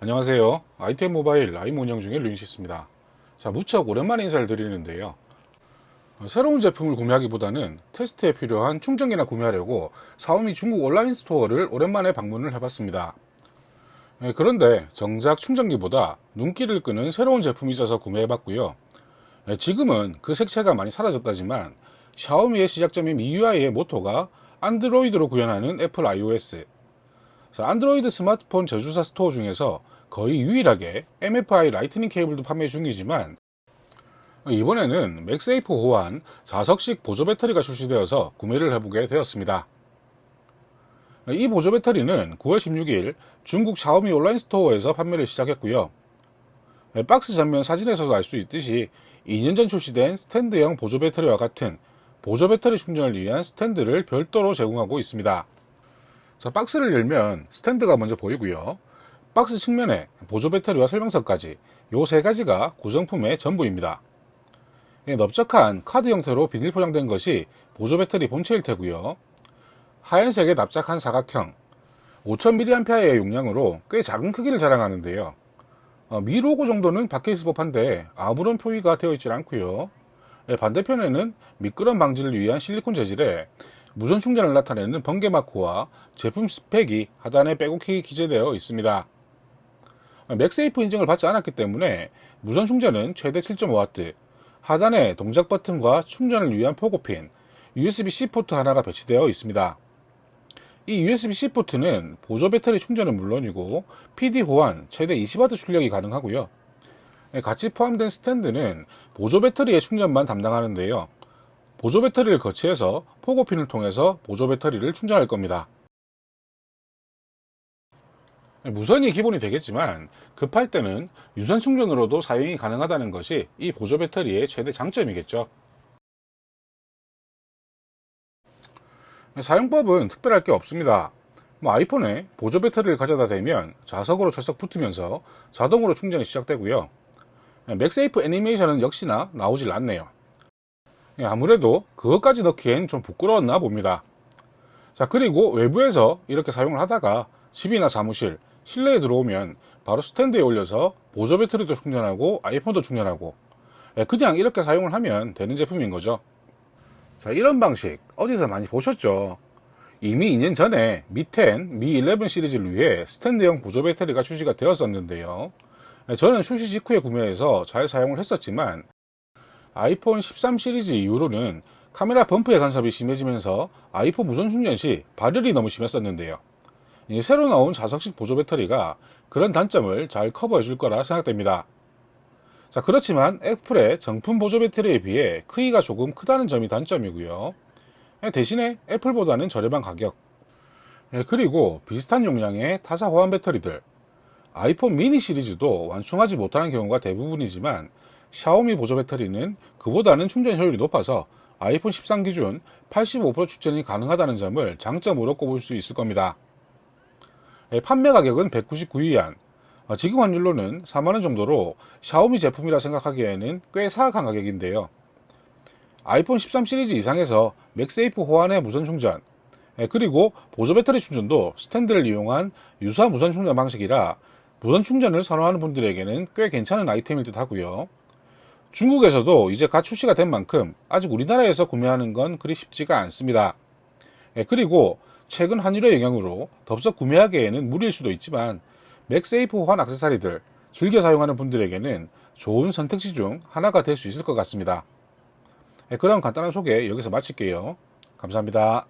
안녕하세요. ITM 모바일 라이브 운영 중의 루인시스입니다. 자, 무척 오랜만에 인사를 드리는데요. 어, 새로운 제품을 구매하기보다는 테스트에 필요한 충전기나 구매하려고 샤오미 중국 온라인 스토어를 오랜만에 방문을 해봤습니다. 예, 그런데 정작 충전기보다 눈길을 끄는 새로운 제품이 있어서 구매해봤고요. 예, 지금은 그 색채가 많이 사라졌다지만 샤오미의 시작점인 MIUI의 모토가 안드로이드로 구현하는 애플 iOS 안드로이드 스마트폰 제조사 스토어 중에서 거의 유일하게 MFI 라이트닝 케이블도 판매 중이지만 이번에는 맥세이프 호환 4석식 보조 배터리가 출시되어서 구매를 해보게 되었습니다. 이 보조 배터리는 9월 16일 중국 샤오미 온라인 스토어에서 판매를 시작했고요. 박스 전면 사진에서도 알 수 있듯이 2년 전 출시된 스탠드형 보조 배터리와 같은 보조 배터리 충전을 위한 스탠드를 별도로 제공하고 있습니다. 자, 박스를 열면 스탠드가 먼저 보이고요. 박스 측면에 보조 배터리와 설명서까지 요 세 가지가 구성품의 전부입니다. 예, 넓적한 카드 형태로 비닐 포장된 것이 보조 배터리 본체일 테고요. 하얀색의 납작한 사각형 5000mAh의 용량으로 꽤 작은 크기를 자랑하는데요. 어, 미 로고 정도는 박혀 있을 법한데 아무런 표기가 되어 있질 않고요. 예, 반대편에는 미끄럼 방지를 위한 실리콘 재질에 무선 충전을 나타내는 번개 마크와 제품 스펙이 하단에 빼곡히 기재되어 있습니다. 맥세이프 인증을 받지 않았기 때문에 무선 충전은 최대 7.5W, 하단에 동작 버튼과 충전을 위한 포고핀, USB-C 포트 하나가 배치되어 있습니다. 이 USB-C 포트는 보조 배터리 충전은 물론이고 PD 호환 최대 20W 출력이 가능하고요. 같이 포함된 스탠드는 보조 배터리의 충전만 담당하는데요. 보조 배터리를 거치해서 포고핀을 통해서 보조 배터리를 충전할 겁니다. 무선이 기본이 되겠지만 급할 때는 유선 충전으로도 사용이 가능하다는 것이 이 보조 배터리의 최대 장점이겠죠. 사용법은 특별할 게 없습니다. 뭐 아이폰에 보조 배터리를 가져다 대면 자석으로 철썩 붙으면서 자동으로 충전이 시작되고요. 맥세이프 애니메이션은 역시나 나오질 않네요. 예, 아무래도 그것까지 넣기엔 좀 부끄러웠나 봅니다. 자, 그리고 외부에서 이렇게 사용을 하다가 집이나 사무실, 실내에 들어오면 바로 스탠드에 올려서 보조 배터리도 충전하고 아이폰도 충전하고 예, 그냥 이렇게 사용을 하면 되는 제품인 거죠. 자, 이런 방식 어디서 많이 보셨죠? 이미 2년 전에 미10, 미11 시리즈를 위해 스탠드형 보조 배터리가 출시가 되었었는데요. 예, 저는 출시 직후에 구매해서 잘 사용을 했었지만 아이폰 13 시리즈 이후로는 카메라 범프의 간섭이 심해지면서 아이폰 무선 충전 시 발열이 너무 심했었는데요. 새로 나온 자석식 보조 배터리가 그런 단점을 잘 커버해 줄 거라 생각됩니다. 자, 그렇지만 애플의 정품 보조 배터리에 비해 크기가 조금 크다는 점이 단점이고요. 대신에 애플보다는 저렴한 가격. 예, 그리고 비슷한 용량의 타사 호환 배터리들. 아이폰 미니 시리즈도 완충하지 못하는 경우가 대부분이지만 샤오미 보조 배터리는 그보다는 충전 효율이 높아서 아이폰 13 기준 85% 충전이 가능하다는 점을 장점으로 꼽을 수 있을 겁니다. 예, 판매 가격은 199위안, 어, 지금 환율로는 4만원 정도로 샤오미 제품이라 생각하기에는 꽤 사악한 가격인데요. 아이폰 13 시리즈 이상에서 맥세이프 호환의 무선 충전, 예, 그리고 보조 배터리 충전도 스탠드를 이용한 유사 무선 충전 방식이라 무선 충전을 선호하는 분들에게는 꽤 괜찮은 아이템일 듯 하고요. 중국에서도 이제 갓 출시가 된 만큼 아직 우리나라에서 구매하는 건 그리 쉽지가 않습니다. 예, 그리고 최근 환율의 영향으로 덥석 구매하기에는 무리일 수도 있지만 맥세이프 호환 악세사리들 즐겨 사용하는 분들에게는 좋은 선택지 중 하나가 될 수 있을 것 같습니다. 예, 그럼 간단한 소개 여기서 마칠게요. 감사합니다.